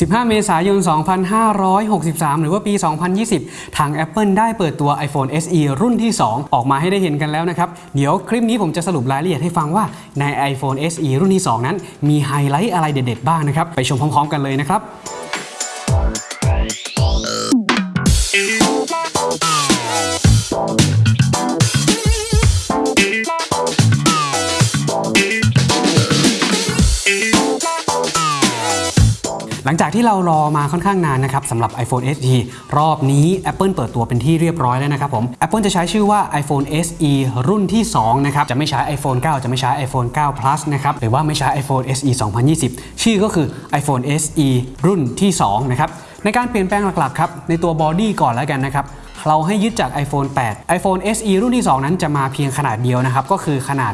15 เมษายน 2563 หรือว่าปี 2020 ทาง Apple ได้เปิดตัว iPhone SE รุ่นที่ 2 ออกมาให้ได้เห็นกันแล้วนะครับ เดี๋ยวคลิปนี้ผมจะสรุปรายละเอียดให้ฟังว่าใน iPhone SE รุ่นที่ 2 นั้น มีไฮไลท์อะไรเด็ดๆ บ้างนะครับ ไปชมพร้อมๆ กันเลยนะครับ ลังจากที่เรารอมาค่อนข้างนานนะครับสำหรับ iPhone SE รอบนี้ Apple เปิดตัวเป็นที่เรียบร้อยแล้วนะครับผม Apple จะใช้ชื่อว่า iPhone SE รุ่นที่2นะครับจะไม่ใช้ iPhone 9 จะไม่ใช้ iPhone 9 Plus นะครับหรือว่าไม่ใช้ iPhone SE 2020 ชื่อก็คือ iPhone SE รุ่นที่2นะครับในการเปลี่ยนแปลงหลักๆครับในตัวบอดี้ก่อนแล้วกันนะครับเราให้ยึดจาก iPhone 8 iPhone SE รุ่นที่ 2 นั้นจะมาเพียงขนาดเดียวนะครับก็คือขนาด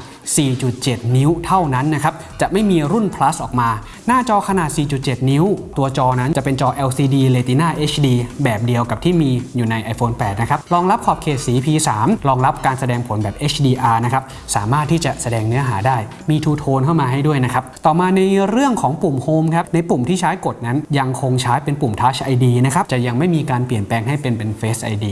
4.7 นิ้วเท่านั้นนะครับ จะไม่มีรุ่น plus ออกมา หน้าจอขนาด 4.7 นิ้ว ตัวจอนั้นจะเป็นจอ LCD Retina HD แบบเดียวกับที่มีอยู่ใน iPhone 8 นะครับ รองรับขอบเขตสี P3 รองรับการแสดงผลแบบ HDR นะครับ สามารถที่จะแสดงเนื้อหาได้ มี Two Tone เข้ามาให้ด้วยนะครับ ต่อมาในเรื่องของปุ่ม Home ครับ ในปุ่มที่ใช้กดนั้นยังคงใช้เป็นปุ่ม Touch ID นะครับ จะยังไม่มีการเปลี่ยนแปลงให้เป็นเป็น Face ID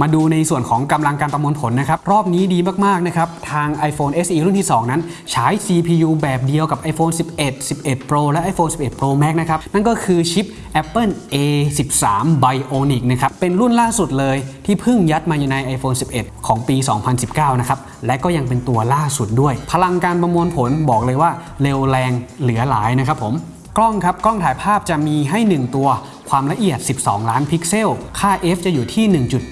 มาดูในส่วนของกำลังการประมวลผลนะครับ รอบนี้ดีมาก ๆ นะครับ ทาง iPhone SE รุ่นที่ 2 นั้นใช้ CPU แบบเดียวกับ iPhone 11 11 Pro และ iPhone 11 Pro Max นะครับ นั่นก็คือชิป Apple A13 Bionic นะครับ เป็นรุ่นล่าสุดเลยที่เพิ่งยัดมาอยู่ใน iPhone 11 ของปี 2019 นะครับ และก็ยังเป็นตัวล่าสุดด้วย พลังการประมวลผลบอกเลยว่าเร็วแรงเหลือหลายนะครับผมกล้องครับกล้องถ่ายภาพจะมีให้ 1 ตัว ความละเอียด 12 ล้านพิกเซล ค่า f จะอยู่ที่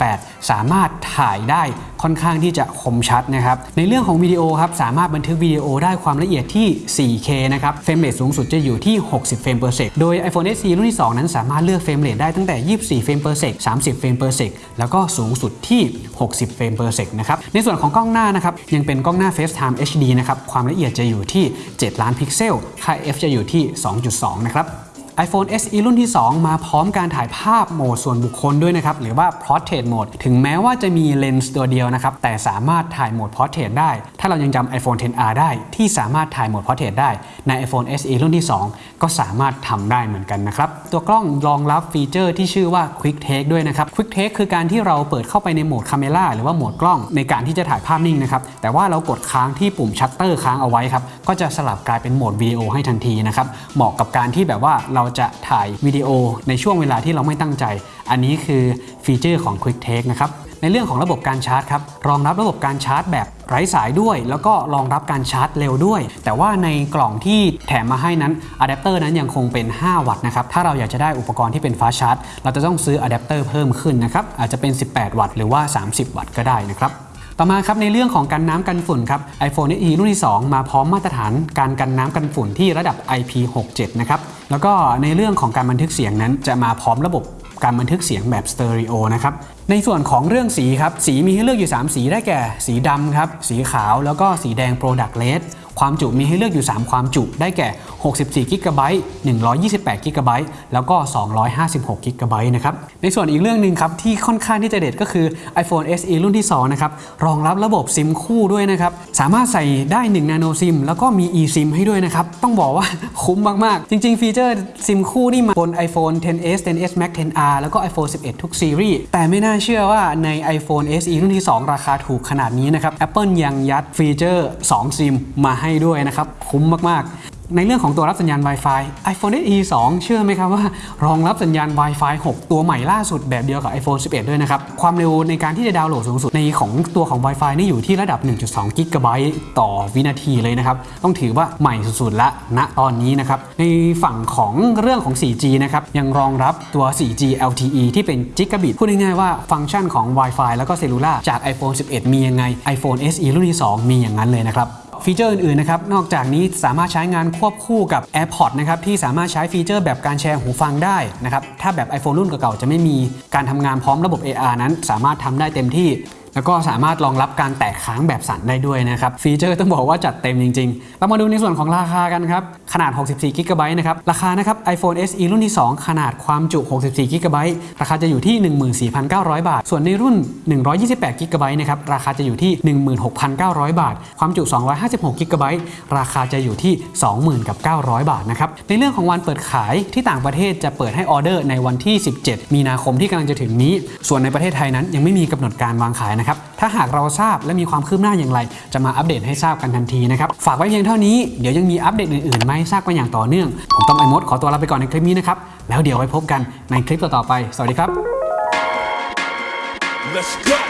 1.8 สามารถถ่ายได้ค่อนข้างที่จะคมชัดนะครับ ในเรื่องของวิดีโอครับ สามารถบันทึกวิดีโอได้ความละเอียดที่ 4K นะครับ frame rate สูงสุดจะอยู่ที่ 60 เฟรม per sec โดย iPhone SE รุ่นที่ 2 นั้นสามารถเลือก frame rate ได้ตั้งแต่ 24 เฟรม per sec 30 เฟรม per sec แล้วก็สูงสุดที่ 60 เฟรม per sec นะครับ ในส่วนของกล้องหน้านะครับ ยังเป็นกล้องหน้า FaceTime HD นะครับ ความละเอียดจะอยู่ที่ 7 ล้านพิกเซล ค่า f จะอยู่ที่ 2.2 นะครับ iPhone SE รุ่นที่ 2 มาพร้อมการถ่ายภาพโหมดส่วนบุคคลด้วยนะครับ หรือว่า Portrait Mode ถึงแม้ว่าจะมีเลนส์ตัวเดียวนะครับ แต่สามารถถ่ายโหมด Portrait ได้ เรายังจำ iPhone 10R ได้ที่สามารถถ่ายโหมด Portrait ได้ใน iPhone SE รุ่นที่ 2 ก็สามารถทำได้เหมือนกันนะครับ ตัวกล้องรองรับฟีเจอร์ที่ชื่อว่า Quick Take ด้วยนะครับ Quick Take คือการที่เราเปิดเข้าไปในโหมด Camera หรือว่าโหมดกล้องในการที่จะถ่ายภาพนิ่งนะครับ แต่ว่าเรากดค้างที่ปุ่มชัตเตอร์ค้างเอาไว้ครับ ก็จะสลับกลายเป็นโหมดวิดีโอให้ทันทีนะครับ เหมาะกับการที่แบบว่าเราจะถ่ายวิดีโอในช่วงเวลาที่เราไม่ตั้งใจ อันนี้คือฟีเจอร์ของ Quick Take นะครับ ในเรื่องของระบบการชาร์จครับ รองรับระบบการชาร์จแบบ ไร้สายด้วย แล้วก็รองรับการชาร์จเร็วด้วย แต่ว่าในกล่องที่แถมมาให้นั้นอะแดปเตอร์นั้นยังคงเป็น 5 วัตต์นะครับ ถ้าเราอยากจะได้อุปกรณ์ที่เป็น fast charge เราจะต้องซื้ออะแดปเตอร์เพิ่มขึ้นนะครับ อาจจะเป็น 18 วัตต์หรือว่า 30 วัตต์ก็ได้นะครับต่อมาครับในเรื่องของกันน้ำกันฝุ่นครับ iPhone SE รุ่นที่ 2 มาพร้อมมาตรฐานการกันน้ำกันฝุ่นที่ระดับ IP67 นะครับ แล้วก็ในเรื่องของการบันทึกเสียงนั้นจะมาพร้อมระบบ การบันทึกเสียงแบบสเตอริโอนะครับในส่วนของเรื่องสีครับสีมีให้เลือกอยู่ 3 สีได้แก่ สีดำครับสีขาวแล้วก็สีแดง Product Red ความจุมีให้เลือกอยู่ 3 ความจุได้แก่ 64 g b 128 g b แล้วก็ 256 g b นะครับ ในส่วนอีกเรื่องหนึ่งครับที่ค่อนข้างที่จะเด็ดก็คือ iPhone SE รุ่นที่ 2 นะครับ รองรับระบบซิมคู่ด้วยนะครับ สามารถใส่ได้1 Nano SIM แล้วก็มี eSIM ให้ด้วยนะครับ ต้องบอกว่าคุ้มมาก ๆ จริง ๆ ฟีเจอร์ซิมคู่นี่มาบน iPhone 10s 10s Max 10R แล้วก็ iPhone 11 ทุกซีรีส์แต่ไม่น่าเชื่อว่าใน iPhone SE รุ่นที่ 2 ราคาถูกขนาดนี้นะครับ Apple ยังยัดฟีเจอร์ 2 ซิมมาให้ด้วยนะครับ คุ้มมากๆ ในเรื่องของตัวรับสัญญาณ Wi-Fi iPhone SE 2 เชื่อไหมครับว่า รองรับสัญญาณ Wi-Fi 6 ตัวใหม่ล่าสุดแบบเดียวกับ iPhone 11 ด้วยนะครับ ความเร็วในการที่จะดาวน์โหลดสูงสุดในของตัวของ Wi-Fi นี่อยู่ที่ระดับ 1.2 กิกะไบต์ต่อวินาทีเลยนะครับ ต้องถือว่าใหม่สุดๆละณตอนนี้นะครับ ในฝั่งของเรื่องของ 4G นะครับยังรองรับตัว 4G LTE ที่เป็น Gigabit พูดง่ายๆว่าฟังก์ชันของ Wi-Fi แล้วก็ cellular จาก iPhone 11 มียังไง iPhone SE รุ่นที่ 2 มีอย่างนั้นเลยนะครับ ฟีเจอร์อื่นๆนะครับนอกจากนี้สามารถใช้งานควบคู่กับ AirPods นะครับที่สามารถใช้ฟีเจอร์แบบการแชร์หูฟังได้นะครับถ้าแบบ iPhone รุ่นเก่าๆจะไม่มีการทำงานพร้อมระบบ AR นั้นสามารถทำได้เต็มที่ แล้วก็สามารถรองรับการแตกค้างแบบสั่นได้ด้วยนะครับ ฟีเจอร์ต้องบอกว่าจัดเต็มจริง ๆ เรามาดูในส่วนของราคากันครับ ขนาด 64 g b นะครับ ราคานะครับ iPhone SE รุ่นที่ 2 ขนาดความจุ 64 g b ราคาจะอยู่ที่ 14,900 บาท ส่วนในรุ่น 128 g b นะครับ ราคาจะอยู่ที่ 16,900 บาท ความจุ 256 g b ราคาจะอยู่ที่ 20,900 บาทนะครับ ในเรื่องของวันเปิดขายที่ต่างประเทศจะเปิดให้ออเดอร์ในวันที่ 17 มีนาคมที่กำลังจะถึงนี้ ส่วนในประเทศไทยนั้นยังไม่มีกำหนดการวางขายนะครับถ้าหากเราทราบและมีความคืบหน้าอย่างไร จะมาอัปเดตให้ทราบกันทันทีนะครับฝากไว้เพียงเท่านี้เดี๋ยวยังมีอัปเดตอื่นๆมาให้ทราบกันอย่างต่อเนื่อง ผมต้อมไอมดขอตัวลาไปก่อนในคลิปนี้นะครับแล้วเดี๋ยวไว้พบกันในคลิปต่อๆไป สวัสดีครับ Let's go.